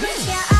Put your